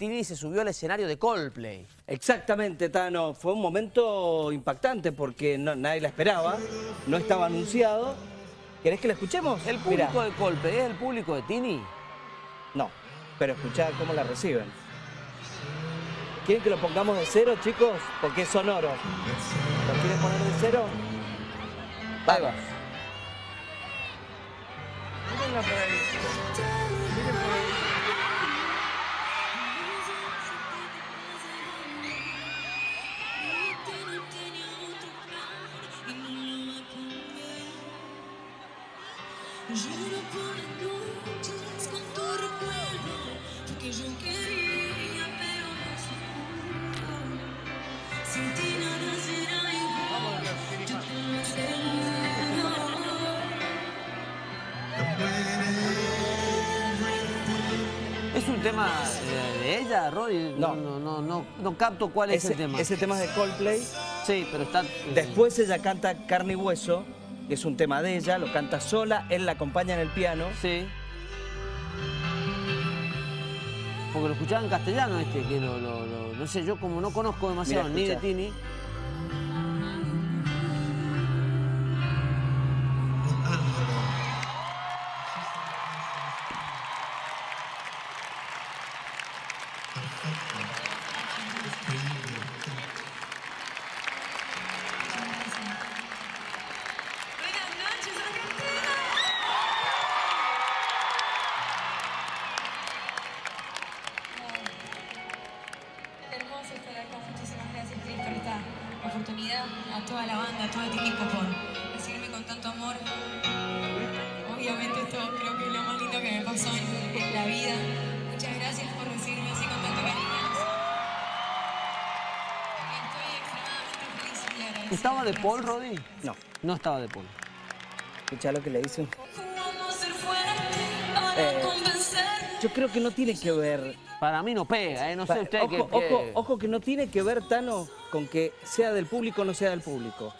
Tini se subió al escenario de Coldplay. Exactamente, Tano. Fue un momento impactante porque no- nadie la esperaba, no estaba anunciado. ¿Querés que la escuchemos? ¿El público Mirá. de Coldplay es el público de Tini? No, pero escuchá cómo la reciben. ¿Quieren que lo pongamos de cero, chicos? Porque es sonoro. ¿Lo quieren poner de cero? Ahí va. Mírenla por ahí. ¿Es un tema eh, de ella, Rory? No. No, no, no, no capto cuál es Ese, el tema. ese tema es de Coldplay. Sí, pero está... eh, Después ella canta Carne y Hueso, es un tema de ella, lo canta sola, él la acompaña en el piano. Sí. Porque lo escuchaba en castellano este, que lo, lo- lo- no sé, yo como no conozco demasiado Mira, ni de. Tini. A toda la banda, a todo el equipo por recibirme con tanto amor. Obviamente esto creo que es lo más lindo que me pasó en, en la vida. Muchas gracias por recibirme así con tanto cariño. Estoy extremadamente feliz y agradecida. ¿Estaba de. Paul, Roddy? No, No estaba de Paul. escuchá lo que le dicen. Jugamos ser fuerte para Eh. Yo creo que no tiene que ver Para mí no pega, ¿eh? No sé usted ojo, qué... ojo, ojo que no tiene que ver, Tano, con que sea del público o no sea del público.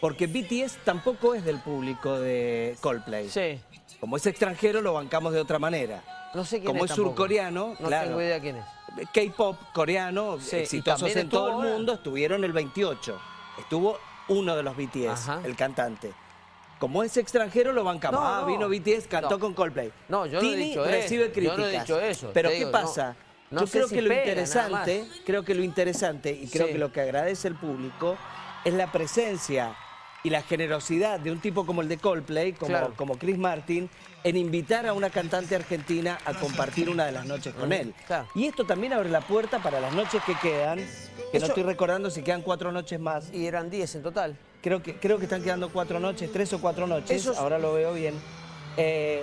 Porque BTS tampoco es del público de Coldplay. Sí. Como es extranjero, lo bancamos de otra manera. No sé quién Como es es surcoreano, No claro. tengo idea quién es. K-pop coreano, Sí, exitosos en todo el ahora. mundo, estuvieron el 28. Estuvo uno de los BTS, Ajá. el cantante. Como es extranjero, lo bancamos. No, ah, no. vino BTS, cantó con Coldplay. No, yo no he Tini dicho eso. recibe Yo críticas. no he dicho eso. Pero ¿qué digo, pasa? yo creo si que lo pega, interesante, creo que lo interesante y creo Sí. que lo que agradece el público es la presencia y la generosidad de un tipo como el de Coldplay, como, Claro. como Chris Martin, en invitar a una cantante argentina a compartir una de las noches con él. Claro. Y esto también abre la puerta para las noches que quedan, que Eso- no estoy recordando si quedan cuatro noches más. Y eran 10 en total. Creo que, creo que están quedando cuatro noches, tres o cuatro noches, ahora lo veo bien. Eh,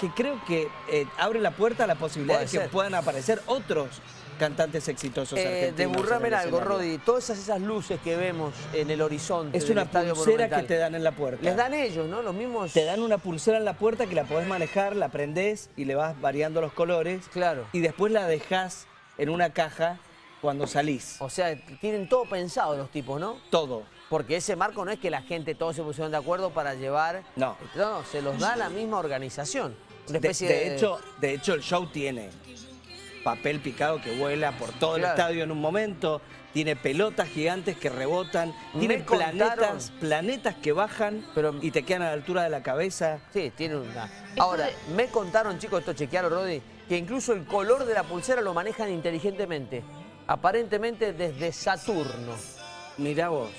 que creo que eh, abre la puerta a la posibilidad de que ser. puedan aparecer otros cantantes exitosos Eh, argentinos. el algo. Roddy. Todas esas, luces que vemos en el horizonte Es una pulsera que te dan en la puerta. Les dan ellos, ¿no? Los mismos... Te dan una pulsera en la puerta que la podés manejar, la prendés y le vas variando los colores. Claro. Y después la dejás en una caja cuando salís. O sea, tienen todo pensado los tipos, ¿no? Todo. Porque ese marco no es que la gente todos se pusieron de acuerdo para llevar... No. No, se los da la misma organización. Una De, especie de hecho, de hecho, el show tiene papel picado que vuela por todo el estadio en un momento, tiene pelotas gigantes que rebotan, tiene Me contaron- planetas, planetas que bajan Pero- y te quedan a la altura de la cabeza. Sí, tiene una... Ahora, me contaron, chicos, esto chequearon, Roddy, que incluso el color de la pulsera lo manejan inteligentemente. Aparentemente desde Saturno. Mirá vos,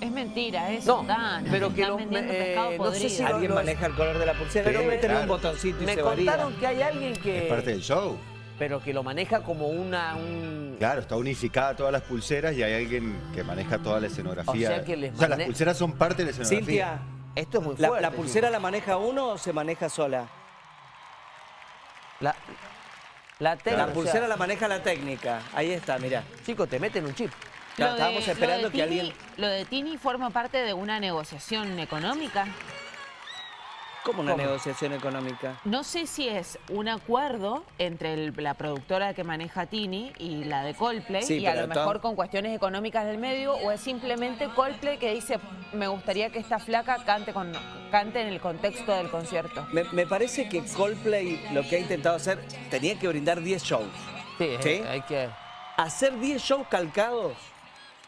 Es mentira eso, No, Dan. pero que Están lo- eh, no sé si alguien maneja el color de la pulsera, Pero debe me- tener un claro. botoncito y Me se varía. contaron que hay alguien que... Es parte del show. Pero que lo maneja como una... Un... Claro, está unificada todas las pulseras y hay alguien que maneja toda la escenografía. O sea que les las mane- pulseras son parte de la escenografía. Cintia, Esto es muy ¿la, fuerte. la pulsera la maneja uno o se maneja sola? La, la técnica, La o pulsera sea, la maneja la técnica. Ahí está, mirá. Chicos, te meten un chip. De- estábamos lo esperando de que Tini- alguien... Lo de Tini forma parte de una negociación económica. ¿Cómo una ¿Cómo? negociación económica? No sé si es un acuerdo entre el- la productora que maneja Tini y la de Coldplay Sí, y a lo mejor con cuestiones económicas del medio o es simplemente Coldplay que dice me gustaría que esta flaca cante, con, cante en el contexto del concierto. Me, me parece que Coldplay lo que ha intentado hacer, tenía que brindar 10 shows. Sí, ¿Sí? hay que... Hacer 10 shows calcados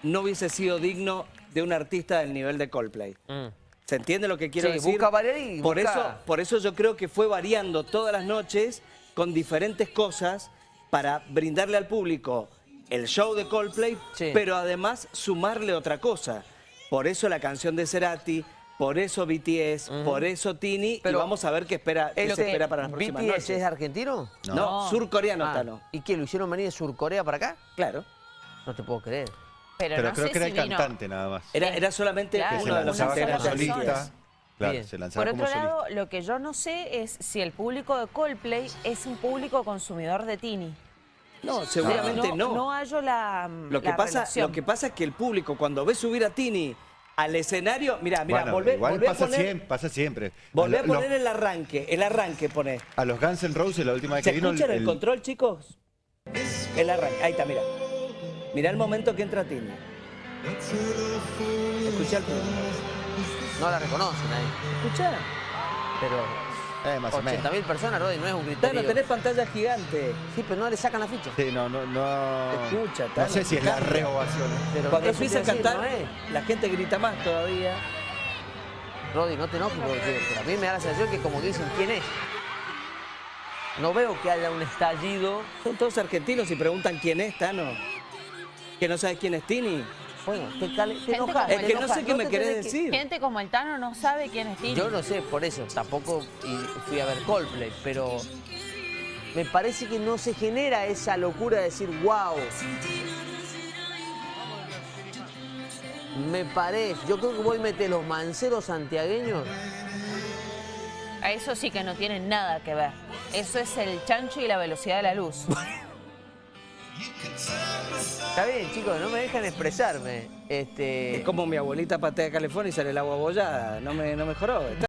no hubiese sido digno de un artista del nivel de Coldplay. Mm. ¿Se entiende lo que quiero Sí, decir? busca variar y por busca- eso, por eso yo creo que fue variando todas las noches con diferentes cosas para brindarle al público el show de Coldplay, Sí. pero además sumarle otra cosa. Por eso la canción de Cerati, por eso BTS, por eso Tini, Pero- y vamos a ver qué, espera, qué ¿Es se espera para las próximas BTS noches. es argentino? No, No. surcoreano Ah, Tano. ¿Y qué, lo hicieron venir de Surcorea para acá? Claro. No te puedo creer. Pero, Pero no creo sé que era si el vino- cantante nada más. Era, era solamente Claro, que se uno de los integrantes. Claro, se Por otro solista. lado, lo que yo no sé es si el público de Coldplay es un público consumidor de Tini. No, seguramente no. No hallo la, Lo que, la pasa, relación. lo que pasa es que el público cuando ve subir a Tini al escenario, mira, mira, Bueno, volvé, igual volvé a pasa, poner, siempre, pasa siempre. volvé a lo- poner el arranque, el arranque pone. A los Guns N' Roses la última vez ¿Se que vino... escucha en el, control, chicos? El arranque, ahí está, mira. Mira el momento que entra Tini. Escucha el público. No la reconocen ahí. Escucha. Pero Eh, más. 80.000 personas, Rodri, no es un Tano, criterio. tenés pantalla gigante. Sí, pero no le sacan la ficha. Sí, no, no, no... Escucha, No sé si es la reovación. Pero Cuando empieza a cantar, no es. la gente grita más todavía. Rodri, no te enojes porque pero a mí me da la sensación que como dicen quién es. No veo que haya un estallido. Son todos argentinos y preguntan quién es, Tano. ¿Que no sabes quién es Tini? Bueno, te, cale- te Gente enojas. como Es que no sé qué me querés decir. Gente como el Tano no sabe quién es Tini. Yo no sé, por eso tampoco fui a ver Coldplay, pero me parece que no se genera esa locura de decir, wow. Me parece, yo creo que vos metés los manceros santiagueños. A eso sí que no tiene nada que ver. Eso es el chancho y la velocidad de la luz. Está bien, chicos, no me dejan expresarme. Este, Es como mi abuelita patea California y sale el agua bollada. No me, no mejoró.